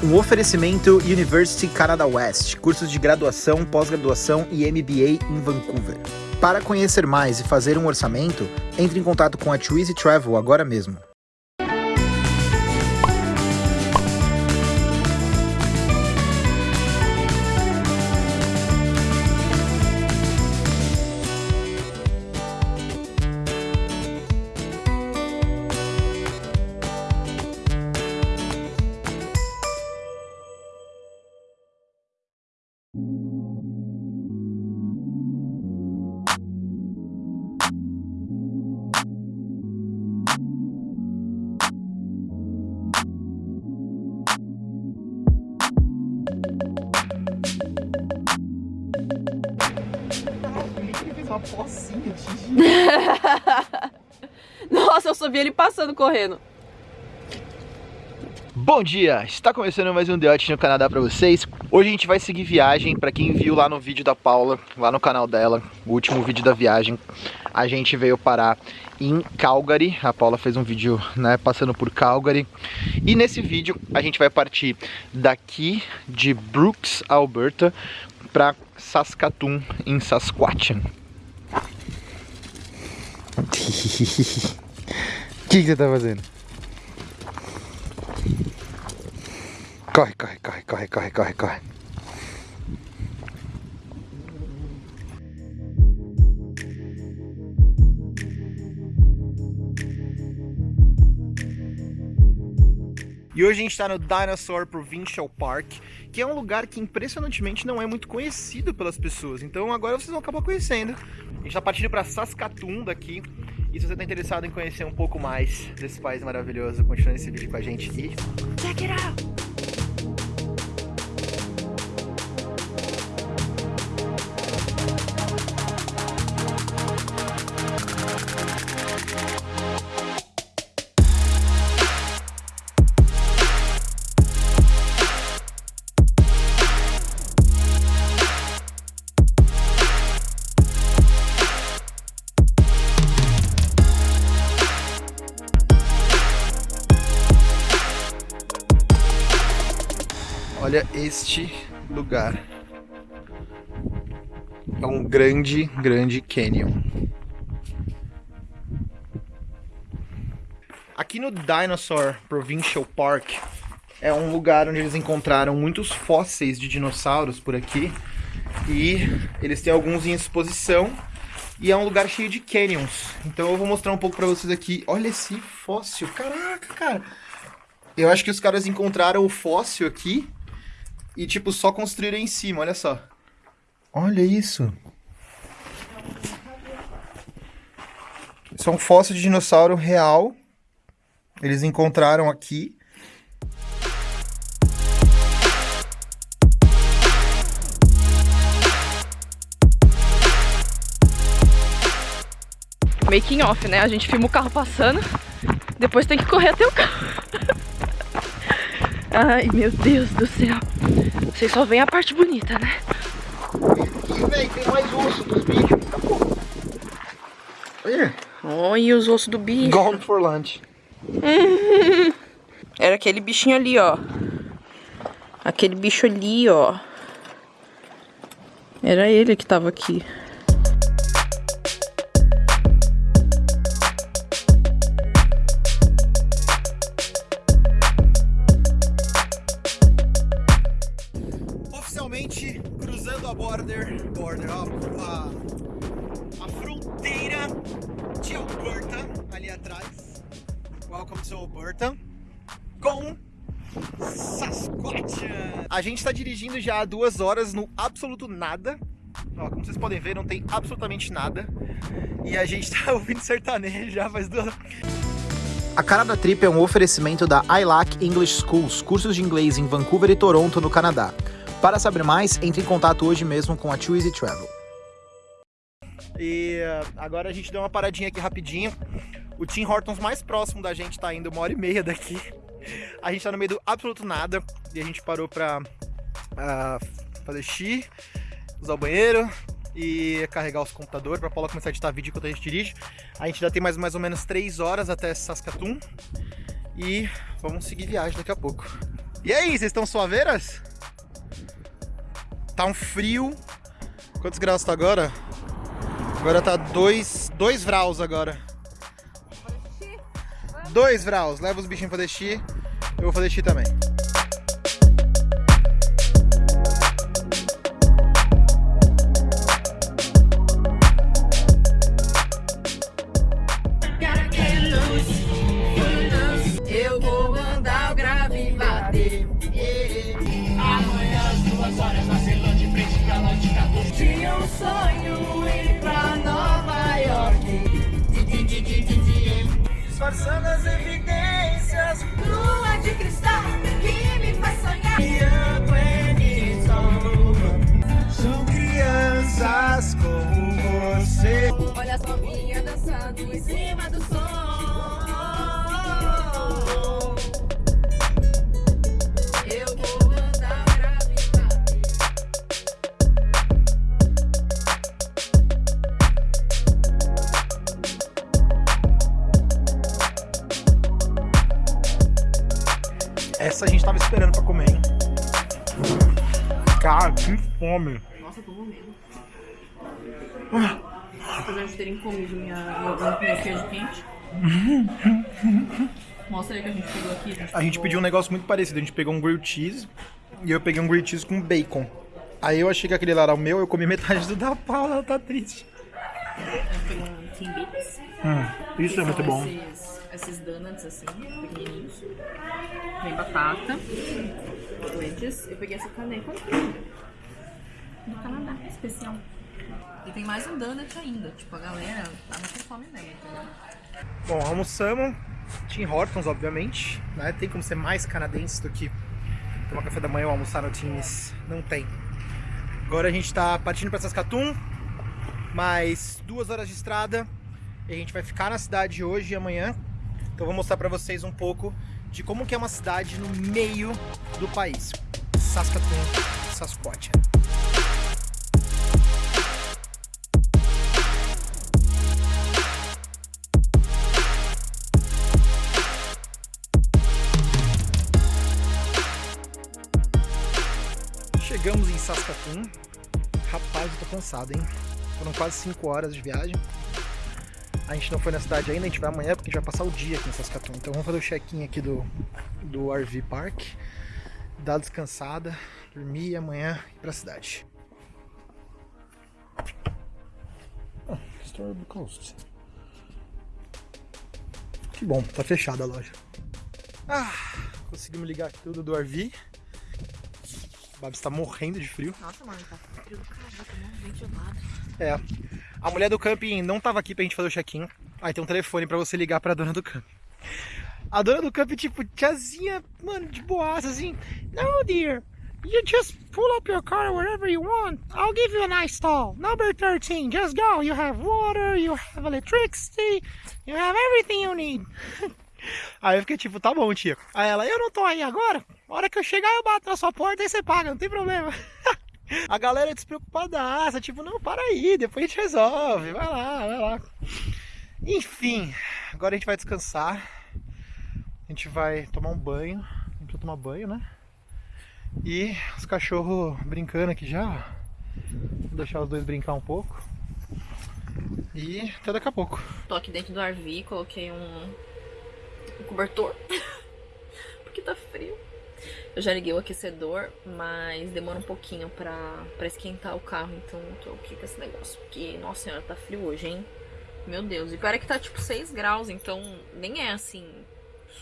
Um oferecimento University Canada West, cursos de graduação, pós-graduação e MBA em Vancouver. Para conhecer mais e fazer um orçamento, entre em contato com a Twizy Travel agora mesmo. Uma pocinha de Nossa, eu só vi ele passando correndo. Bom dia, está começando mais um The Hot no Canadá para vocês. Hoje a gente vai seguir viagem, para quem viu lá no vídeo da Paula, lá no canal dela, o último vídeo da viagem, a gente veio parar em Calgary. A Paula fez um vídeo, né, passando por Calgary. E nesse vídeo a gente vai partir daqui de Brooks, Alberta, para Saskatoon, em Saskatchewan. O que, que você tá fazendo? Corre, corre, corre, corre, corre, corre, corre. E hoje a gente está no Dinosaur Provincial Park, que é um lugar que impressionantemente não é muito conhecido pelas pessoas. Então agora vocês vão acabar conhecendo. A gente está partindo para Saskatoon daqui. E se você está interessado em conhecer um pouco mais desse país maravilhoso, continue esse vídeo com a gente e check it out! Este lugar. É um grande, grande canyon. Aqui no Dinosaur Provincial Park é um lugar onde eles encontraram muitos fósseis de dinossauros por aqui. E eles têm alguns em exposição. E é um lugar cheio de canyons. Então eu vou mostrar um pouco pra vocês aqui. Olha esse fóssil. Caraca, cara. Eu acho que os caras encontraram o fóssil aqui e, tipo, só construíram em cima, olha só. Olha isso. Isso é um fóssil de dinossauro real. Eles encontraram aqui. Making off, né? A gente filma o carro passando, depois tem que correr até o carro. Ai, meu Deus do céu. Vocês só veem a parte bonita, né? Velho, tem mais osso dos bichos. Olha. Olha os ossos do bicho. Gone for lunch. Era aquele bichinho ali, ó. Aquele bicho ali, ó. Era ele que tava aqui. Dirigindo já há duas horas no absoluto nada. Ó, como vocês podem ver, não tem absolutamente nada. E a gente está ouvindo sertanejo já faz duas a cara da trip é um oferecimento da ILAC English Schools, cursos de inglês em Vancouver e Toronto, no Canadá. Para saber mais, entre em contato hoje mesmo com a Too Easy Travel. E uh, agora a gente deu uma paradinha aqui rapidinho. O Tim Hortons mais próximo da gente tá indo uma hora e meia daqui. A gente tá no meio do absoluto nada e a gente parou pra uh, fazer xixi, usar o banheiro e carregar os computadores pra Paula começar a editar vídeo enquanto a gente dirige. A gente já tem mais, mais ou menos 3 horas até Saskatoon e vamos seguir viagem daqui a pouco. E aí, vocês estão suaveiras? Tá um frio. Quantos graus tá agora? Agora tá 2 dois graus agora. 2 graus. Leva os bichinhos pra descer. Eu vou fazer xixi também. Sonho ir pra Nova York. Disfarçando as evidências. Lua de cristal que me faz sonhar. São crianças como você. Olha as novinhas dançando em cima do fome. Nossa, eu tô morrendo. Apesar de terem comido minha, meu, queijo quente. Mostra aí que a gente pegou aqui. A gente pediu um negócio muito parecido. A gente pegou um grilled cheese e eu peguei um grilled cheese com bacon. Aí eu achei que aquele lá era o meu, eu comi metade do da Paula, ela tá triste. Um. Hum, isso é muito bom. Esses, esses donuts assim, pequenininhos. Vem batata. Wedges. Eu peguei essa caneca do Canadá, especial. E tem mais um donut ainda. Tipo, a galera tava com fome mesmo, entendeu? Bom, almoçamos. Tim Hortons, obviamente. Né? Tem como ser mais canadense do que tomar café da manhã ou almoçar no Tims. Não tem. Agora a gente tá partindo pra Saskatoon. Mais duas horas de estrada. E a gente vai ficar na cidade hoje e amanhã. Então eu vou mostrar pra vocês um pouco de como que é uma cidade no meio do país. Saskatoon, Sasquatch. Saskatoon. Rapaz, eu tô cansado, hein? Foram quase 5 horas de viagem. A gente não foi na cidade ainda, a gente vai amanhã porque a gente vai passar o dia aqui em Saskatoon. Então vamos fazer o check-in aqui do, do RV Park. Dar descansada, dormir e amanhã ir pra cidade. Oh, Store Coast. Que bom, tá fechada a loja. Ah, conseguimos ligar tudo do RV. Babs tá morrendo de frio. Nossa, mano, tá frio do caralho, tá muito gelado. É. A mulher do camping não tava aqui pra gente fazer o check-in. Aí tem um telefone pra você ligar pra dona do camping. A dona do camping, tipo, tiazinha, mano, de boaça, assim. No, dear. You just pull up your car wherever you want. I'll give you a nice stall. Number 13. Just go. You have water, you have electricity, you have everything you need. Aí eu fiquei tipo, tá bom, tia. Aí ela, eu não tô aí agora. A hora que eu chegar, eu bato na sua porta e você paga, não tem problema. A galera é despreocupadaça, tipo, não, para aí, depois a gente resolve, vai lá, vai lá. Enfim, agora a gente vai descansar. A gente vai tomar um banho. A gente vai tomar banho, né? E os cachorros brincando aqui já. Vou deixar os dois brincar um pouco. E até daqui a pouco. Tô aqui dentro do RV, coloquei um, um cobertor. Porque tá frio. Eu já liguei o aquecedor, mas demora um pouquinho pra, pra esquentar o carro. Então tô aqui com esse negócio. Porque, nossa senhora, tá frio hoje, hein? Meu Deus. E pior é que tá tipo 6 graus, então nem é assim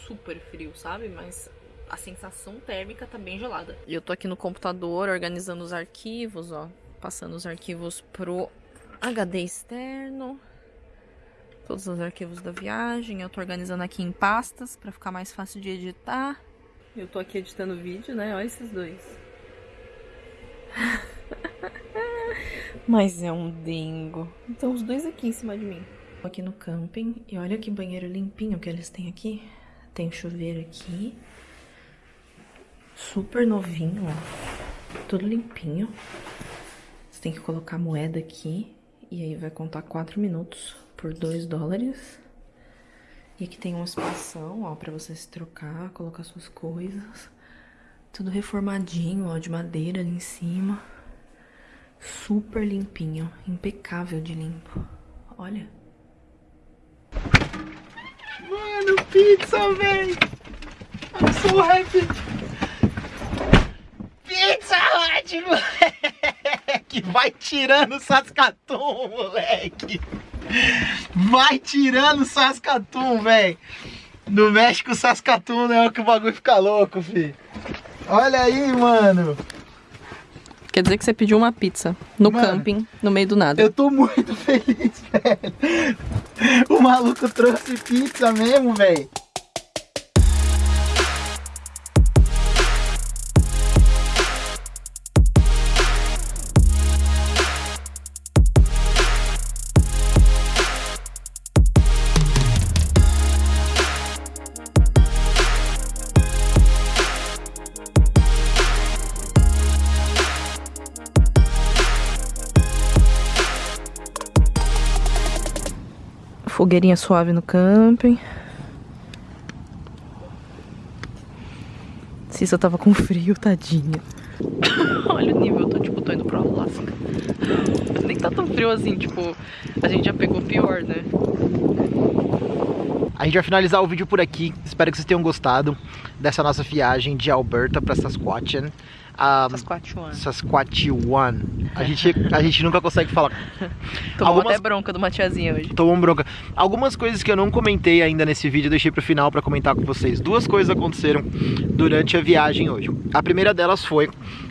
super frio, sabe? Mas a sensação térmica tá bem gelada. E eu tô aqui no computador organizando os arquivos, ó. Passando os arquivos pro HD externo. Todos os arquivos da viagem. Eu tô organizando aqui em pastas pra ficar mais fácil de editar. Eu tô aqui editando vídeo, né? Olha esses dois. Mas é um dingo. Então os dois aqui em cima de mim. Tô aqui no camping e olha que banheiro limpinho que eles têm aqui. Tem chuveiro aqui. Super novinho, ó. Tudo limpinho. Você tem que colocar moeda aqui. E aí vai contar 4 minutos por 2 dólares. E aqui tem uma espação, ó, pra você se trocar, colocar suas coisas. Tudo reformadinho, ó, de madeira ali em cima. Super limpinho, impecável de limpo. Olha. Mano, pizza, véi! I'm so happy! Pizza Hut, moleque! Vai tirando o Saskatoon, moleque! Vai tirando o Saskatoon, véi! No México, Saskatoon é o que o bagulho fica louco, fi. Olha aí, mano! Quer dizer que você pediu uma pizza no Mano, camping, no meio do nada. Eu tô muito feliz, velho! O maluco trouxe pizza mesmo, velho! Fogueirinha suave no camping. Cissa tava com frio, tadinha. Olha o nível, eu tô tipo, tô indo pro Alasca. Nem tá tão frio assim, tipo, a gente já pegou pior, né? A gente vai finalizar o vídeo por aqui. Espero que vocês tenham gostado dessa nossa viagem de Alberta para Saskatchewan. Ah, Saskatchewan. Saskatchewan. A gente, a gente nunca consegue falar. Tomou algumas- até bronca de uma tiazinha hoje. Tomou bronca. Algumas coisas que eu não comentei ainda nesse vídeo, eu deixei pro final para comentar com vocês. Duas coisas aconteceram durante a viagem hoje. A primeira delas foi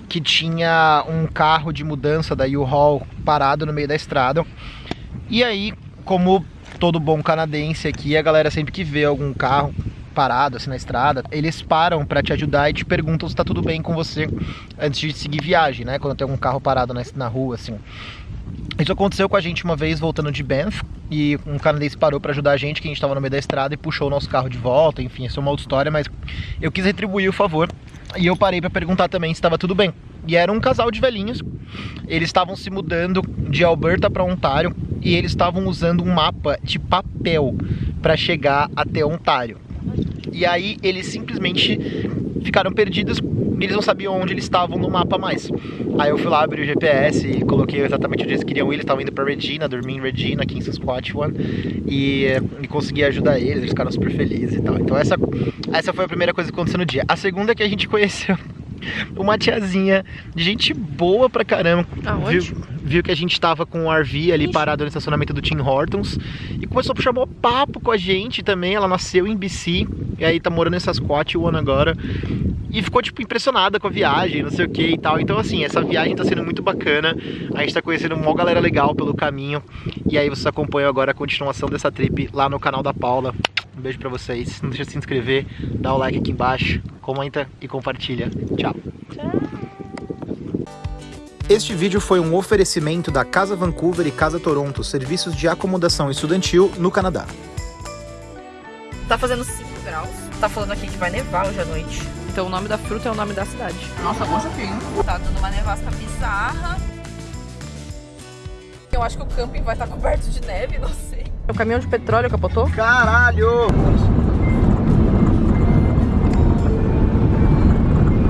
que tinha um carro de mudança da U-Haul parado no meio da estrada. E aí, como todo bom canadense aqui, a galera sempre que vê algum carro parado assim na estrada, eles param para te ajudar e te perguntam se tá tudo bem com você antes de seguir viagem, né? Quando tem algum carro parado na, na rua assim. Isso aconteceu com a gente uma vez voltando de Banff e um canadense parou para ajudar a gente, que a gente estava no meio da estrada e puxou o nosso carro de volta. Enfim, isso é uma outra história, mas eu quis retribuir o favor e eu parei para perguntar também se estava tudo bem. E era um casal de velhinhos. Eles estavam se mudando de Alberta para Ontário e eles estavam usando um mapa de papel para chegar até Ontário. E aí eles simplesmente ficaram perdidos eles não sabiam onde eles estavam no mapa mais. Aí eu fui lá, abri o GPS e coloquei exatamente onde eles queriam ir. Eles estavam indo pra Regina, dormir em Regina, aqui em Saskatchewan. E, e consegui ajudar eles, eles ficaram super felizes e tal. Então essa, essa foi a primeira coisa que aconteceu no dia. A segunda é que a gente conheceu uma tiazinha de gente boa pra caramba. Aonde? Viu, viu que a gente tava com o RV ali parado no estacionamento do Tim Hortons e começou a puxar mó papo com a gente também. Ela nasceu em BC e aí tá morando em Saskatchewan agora. E ficou, tipo, impressionada com a viagem, não sei o que e tal. Então, assim, essa viagem tá sendo muito bacana. A gente tá conhecendo uma galera legal pelo caminho. E aí vocês acompanham agora a continuação dessa trip lá no canal da Paula. Beijo pra vocês. Não deixa de se inscrever, dá o like aqui embaixo, comenta e compartilha. Tchau. Este vídeo foi um oferecimento da Casa Vancouver e Casa Toronto, serviços de acomodação estudantil no Canadá. Tá fazendo 5 graus. Tá falando aqui que vai nevar hoje à noite. Então o nome da fruta é o nome da cidade. Nossa, bom chapinho. Tá dando uma nevasca bizarra. Eu acho que o camping vai estar coberto de neve, não sei. O caminhão de petróleo capotou? Caralho!